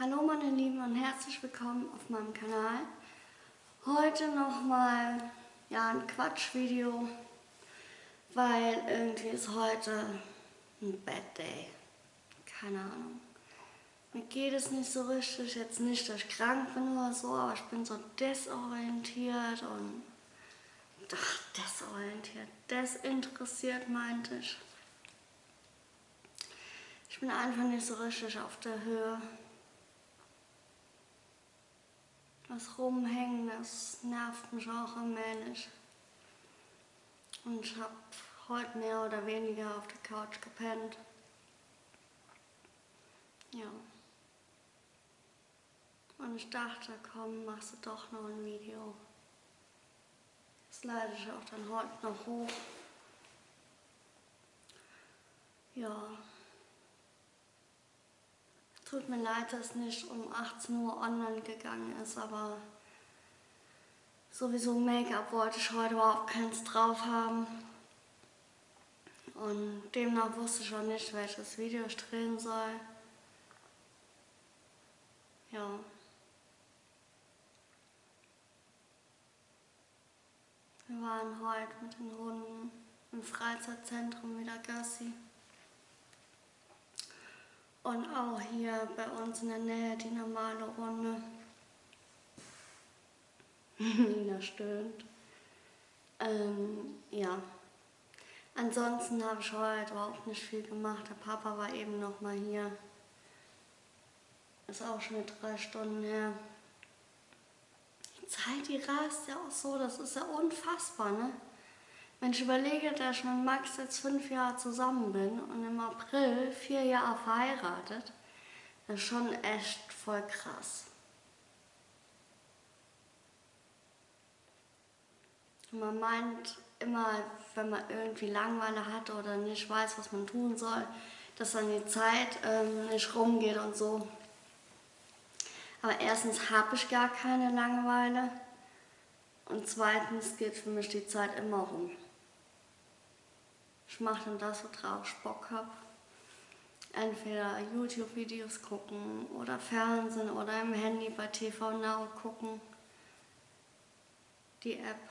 Hallo meine Lieben und herzlich willkommen auf meinem Kanal. Heute nochmal ja, ein Quatschvideo, weil irgendwie ist heute ein Bad Day. Keine Ahnung. Mir geht es nicht so richtig, jetzt nicht, dass ich krank bin oder so, aber ich bin so desorientiert und ach, desorientiert, desinteressiert meinte ich. Ich bin einfach nicht so richtig auf der Höhe. Das Rumhängen, das nervt mich auch allmählich. Und ich habe heute mehr oder weniger auf der Couch gepennt. Ja. Und ich dachte, komm, machst du doch noch ein Video. Das leite ich auch dann heute noch hoch. Ja. Tut mir leid, dass nicht um 18 Uhr online gegangen ist, aber sowieso Make-up wollte ich heute überhaupt keins drauf haben. Und demnach wusste ich auch nicht, welches Video ich drehen soll. Ja. Wir waren heute mit den Hunden im Freizeitzentrum wieder Gassi. Und auch hier bei uns in der Nähe die normale Runde. Nina stöhnt. Ähm, ja. Ansonsten habe ich heute überhaupt nicht viel gemacht. Der Papa war eben noch mal hier. Ist auch schon drei Stunden her. Die Zeit, die rast ja auch so, das ist ja unfassbar, ne? Wenn ich überlege, dass ich mit Max jetzt fünf Jahre zusammen bin und im April vier Jahre verheiratet, das ist schon echt voll krass. Man meint immer, wenn man irgendwie Langeweile hat oder nicht weiß, was man tun soll, dass dann die Zeit ähm, nicht rumgeht und so. Aber erstens habe ich gar keine Langeweile und zweitens geht für mich die Zeit immer rum. Ich mache dann das, worauf ich Bock habe. Entweder YouTube-Videos gucken oder Fernsehen oder im Handy bei TV Now gucken. Die App.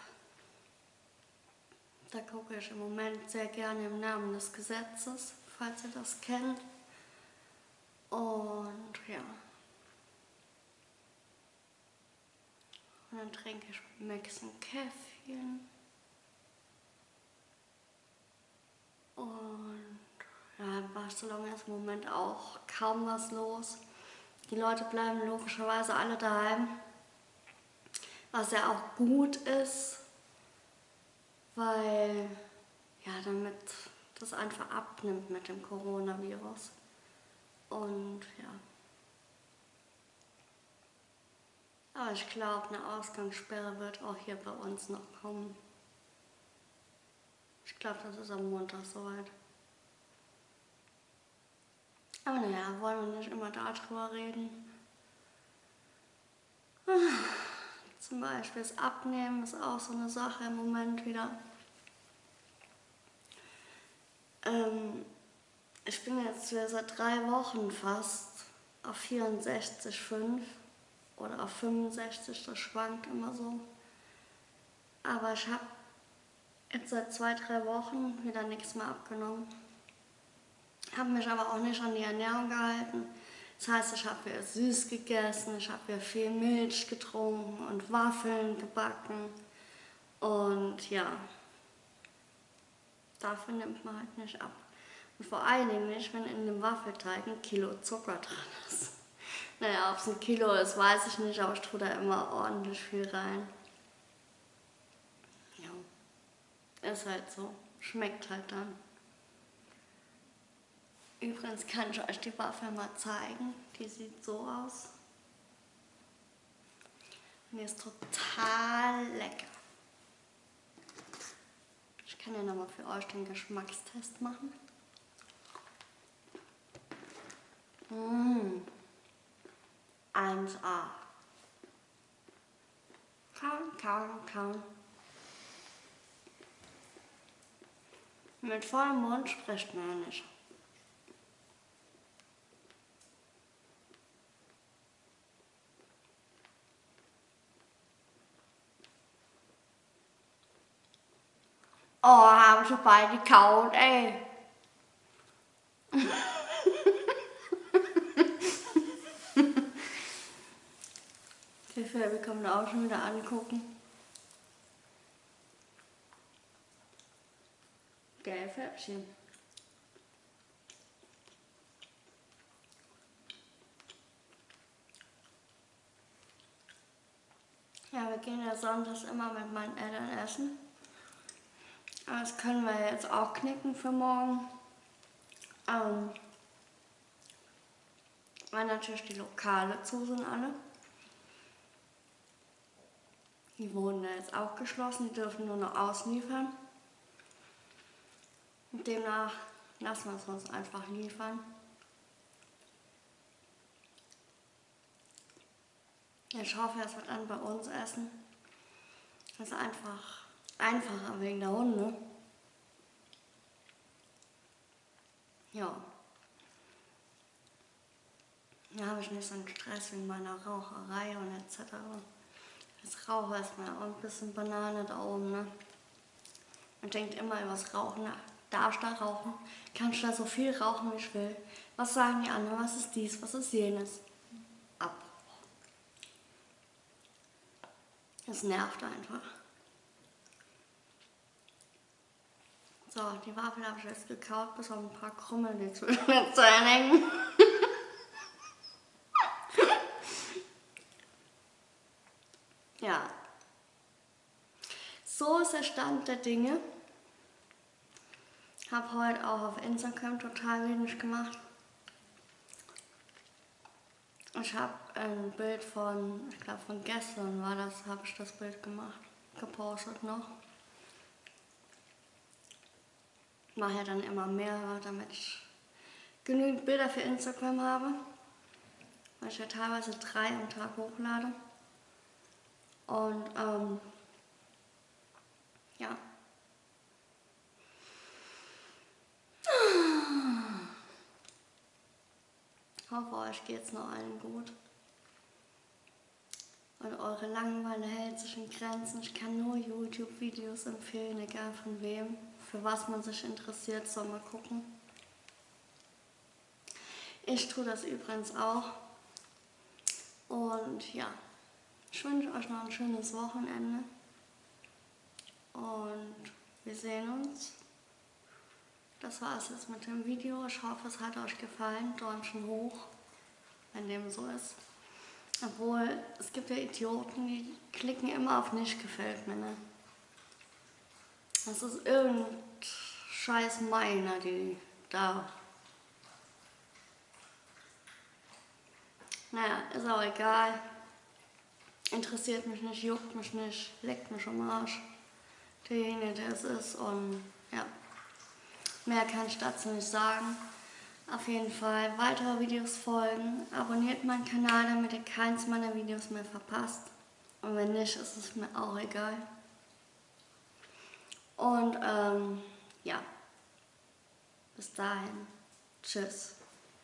Da gucke ich im Moment sehr gerne im Namen des Gesetzes, falls ihr das kennt. Und ja. Und dann trinke ich mit Max ein Käffchen. Und ja, in Barcelona ist im Moment auch kaum was los. Die Leute bleiben logischerweise alle daheim, was ja auch gut ist, weil ja, damit das einfach abnimmt mit dem Coronavirus. Und ja. Aber ich glaube, eine Ausgangssperre wird auch hier bei uns noch kommen. Ich glaube, das ist am Montag soweit. Aber naja, wollen wir nicht immer darüber reden. Zum Beispiel das Abnehmen ist auch so eine Sache im Moment wieder. Ähm, ich bin jetzt seit drei Wochen fast auf 64,5 oder auf 65, das schwankt immer so. Aber ich habe jetzt seit zwei, drei Wochen wieder nichts mehr abgenommen. Habe mich aber auch nicht an die Ernährung gehalten. Das heißt, ich habe wieder süß gegessen, ich habe wieder viel Milch getrunken und Waffeln gebacken. Und ja, dafür nimmt man halt nicht ab. Und vor allen Dingen nicht, wenn in dem Waffelteig ein Kilo Zucker drin ist. Naja, ob es ein Kilo ist, weiß ich nicht, aber ich tue da immer ordentlich viel rein. Ist halt so. Schmeckt halt dann. Übrigens kann ich euch die Waffe mal zeigen. Die sieht so aus. Und die ist total lecker. Ich kann ja nochmal für euch den Geschmackstest machen. Mmh. 1A. Kauen, kauen, kauen. Mit vollem Mund spricht man nicht. Oh, haben schon beide gekaut, ey. Die Filme kann man auch schon wieder angucken. Geil Färbchen. Ja, wir gehen ja sonntags immer mit meinen Eltern essen. Das können wir jetzt auch knicken für morgen. Ähm, weil natürlich die Lokale zu sind alle. Die wurden ja jetzt auch geschlossen, die dürfen nur noch ausliefern. Demnach lassen wir es uns einfach liefern. Ich hoffe, es wird dann bei uns essen. Das ist einfach einfacher wegen der Hunde. Ja. Da habe ich nicht so einen Stress wegen meiner Raucherei und etc. Als Raucher ist mir auch ein bisschen Banane da oben, ne? Man denkt immer über das Rauchen nach. Darf ich da rauchen? Kann ich da so viel rauchen, wie ich will? Was sagen die anderen? Was ist dies? Was ist jenes? Abbruch. Es nervt einfach. So, die Waffel habe ich jetzt gekaut, bis auf ein paar Krümmel, die zwischen Zähnen hängen. ja. So ist der Stand der Dinge. Habe heute auch auf Instagram total wenig gemacht. Ich habe ein Bild von, ich glaube von gestern war das, habe ich das Bild gemacht, gepostet noch. mache ja dann immer mehr, damit ich genügend Bilder für Instagram habe. Weil ich ja teilweise drei am Tag hochlade. Und ähm, ja. Hoffe, euch geht es noch allen gut. Und eure Langeweile hält sich in Grenzen. Ich kann nur YouTube-Videos empfehlen, egal von wem für was man sich interessiert, soll man gucken. Ich tue das übrigens auch. Und ja, ich wünsche euch noch ein schönes Wochenende. Und wir sehen uns. Das war es jetzt mit dem Video. Ich hoffe, es hat euch gefallen. Däumchen hoch, wenn dem so ist. Obwohl, es gibt ja Idioten, die klicken immer auf nicht gefällt mir. Ne? Das ist irgendein scheiß Meiner, die da. Naja, ist auch egal. Interessiert mich nicht, juckt mich nicht, leckt mich am Arsch. Derjenige, der es ist und ja. Mehr kann ich dazu nicht sagen. Auf jeden Fall weitere Videos folgen. Abonniert meinen Kanal, damit ihr keins meiner Videos mehr verpasst. Und wenn nicht, ist es mir auch egal. Und ähm, ja, bis dahin. Tschüss.